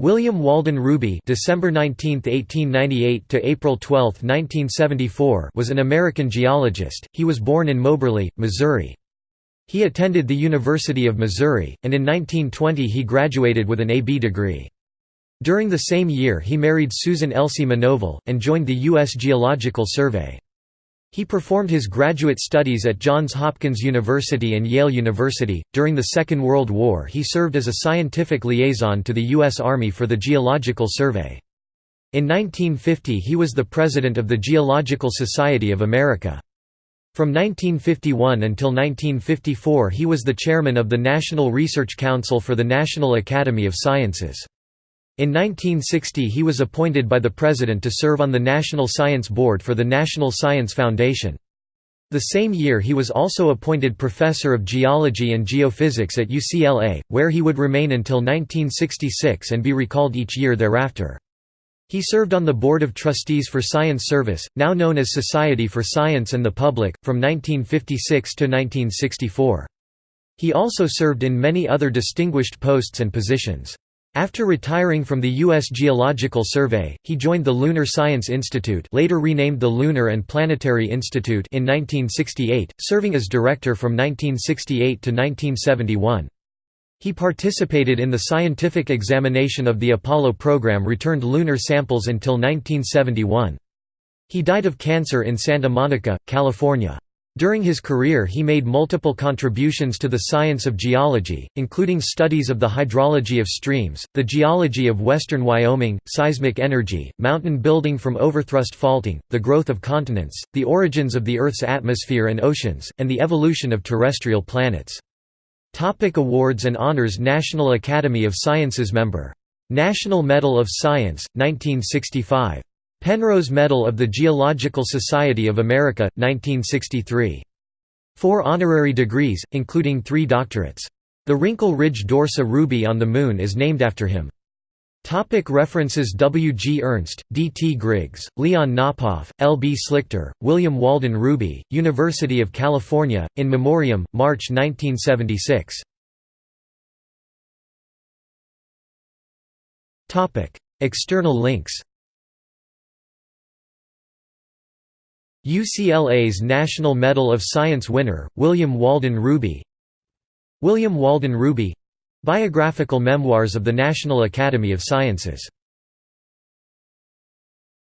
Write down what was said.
William Walden Rubey December 19, 1898 to April 12, 1974 was an American geologist. He was born in Moberly, Missouri. He attended the University of Missouri, and in 1920 he graduated with an A.B. degree. During the same year he married Susan Elsie Manovel, and joined the U.S. Geological Survey. He performed his graduate studies at Johns Hopkins University and Yale University. During the Second World War, he served as a scientific liaison to the U.S. Army for the Geological Survey. In 1950, he was the president of the Geological Society of America. From 1951 until 1954, he was the chairman of the National Research Council for the National Academy of Sciences. In 1960 he was appointed by the President to serve on the National Science Board for the National Science Foundation. The same year he was also appointed Professor of Geology and Geophysics at UCLA, where he would remain until 1966 and be recalled each year thereafter. He served on the Board of Trustees for Science Service, now known as Society for Science and the Public, from 1956 to 1964. He also served in many other distinguished posts and positions. After retiring from the U.S. Geological Survey, he joined the Lunar Science Institute later renamed the Lunar and Planetary Institute in 1968, serving as director from 1968 to 1971. He participated in the scientific examination of the Apollo program returned lunar samples until 1971. He died of cancer in Santa Monica, California. During his career he made multiple contributions to the science of geology, including studies of the hydrology of streams, the geology of western Wyoming, seismic energy, mountain building from overthrust faulting, the growth of continents, the origins of the Earth's atmosphere and oceans, and the evolution of terrestrial planets. Topic awards and honors National Academy of Sciences member. National Medal of Science, 1965 Penrose Medal of the Geological Society of America, 1963. Four honorary degrees, including three doctorates. The Wrinkle Ridge Dorsa Rubey on the Moon is named after him. Topic references W. G. Ernst, D. T. Griggs, Leon Knopoff, L. B. Slichter, William Walden Rubey, University of California, In Memoriam, March 1976. External links UCLA's National Medal of Science winner, William Walden Rubey. William Walden Rubey Biographical Memoirs of the National Academy of Sciences